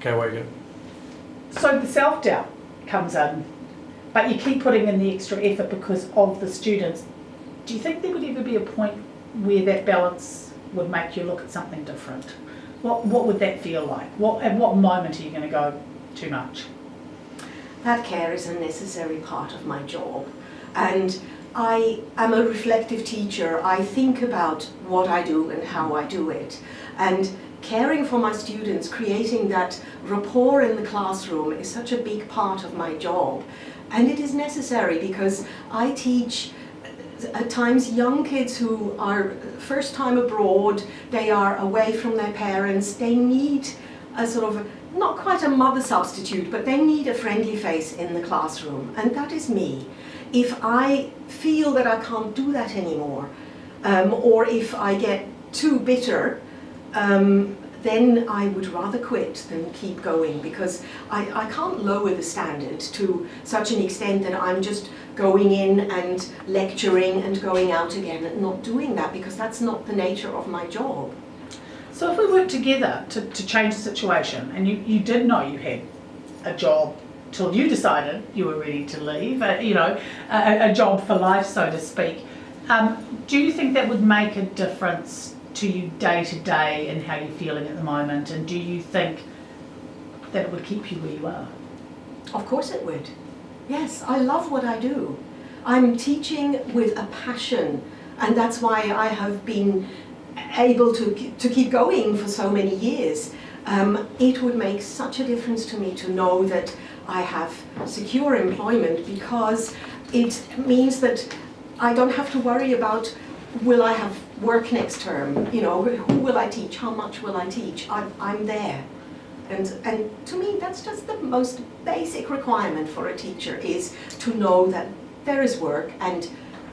Okay, wait, good. So the self-doubt comes in, but you keep putting in the extra effort because of the students. Do you think there would ever be a point where that balance would make you look at something different? What, what would that feel like? What, at what moment are you going to go too much? That care is a necessary part of my job. And I am a reflective teacher. I think about what I do and how I do it. And caring for my students, creating that rapport in the classroom is such a big part of my job. And it is necessary because I teach at times young kids who are first time abroad, they are away from their parents, they need a sort of, not quite a mother substitute, but they need a friendly face in the classroom, and that is me. If I feel that I can't do that anymore, um, or if I get too bitter, um, then I would rather quit than keep going because I, I can't lower the standard to such an extent that I'm just going in and lecturing and going out again and not doing that because that's not the nature of my job. So if we work together to, to change the situation and you, you did know you had a job till you decided you were ready to leave, uh, you know, a, a, job for life, so to speak, um, do you think that would make a difference to you day to day and how you're feeling at the moment? And do you think that it would keep you where you are? Of course it would. Yes, I love what I do. I'm teaching with a passion and that's why I have been able to, to keep going for so many years. Um, it would make such a difference to me to know that I have secure employment because it means that I don't have to worry about will I have work next term, you know, who will I teach, how much will I teach, I'm, I'm there. And, and to me, that's just the most basic requirement for a teacher is to know that there is work and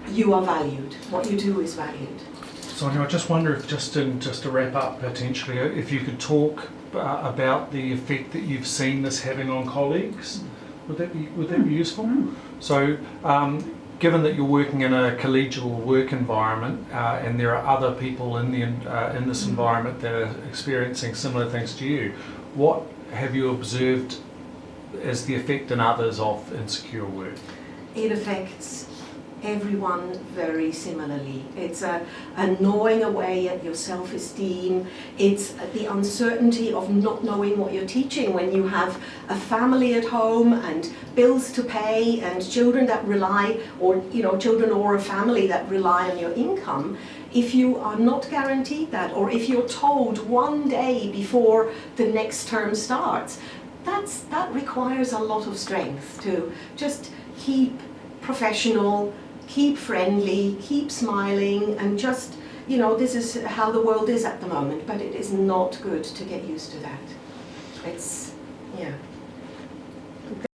you are valued. What you do is valued. So I just wonder if just in, just to wrap up potentially, if you could talk uh, about the effect that you've seen this having on colleagues. Would that be would that be useful? Mm. So, um, given that you're working in a collegial work environment uh, and there are other people in the uh, in this environment that are experiencing similar things to you, what have you observed as the effect in others of insecure work? It affects everyone very similarly. It's a, a gnawing away at your self-esteem. It's the uncertainty of not knowing what you're teaching when you have a family at home and bills to pay and children that rely, or you know, children or a family that rely on your income. If you are not guaranteed that, or if you're told one day before the next term starts, that's, that requires a lot of strength to just keep professional, keep friendly, keep smiling, and just, you know, this is how the world is at the moment, but it is not good to get used to that. It's, yeah.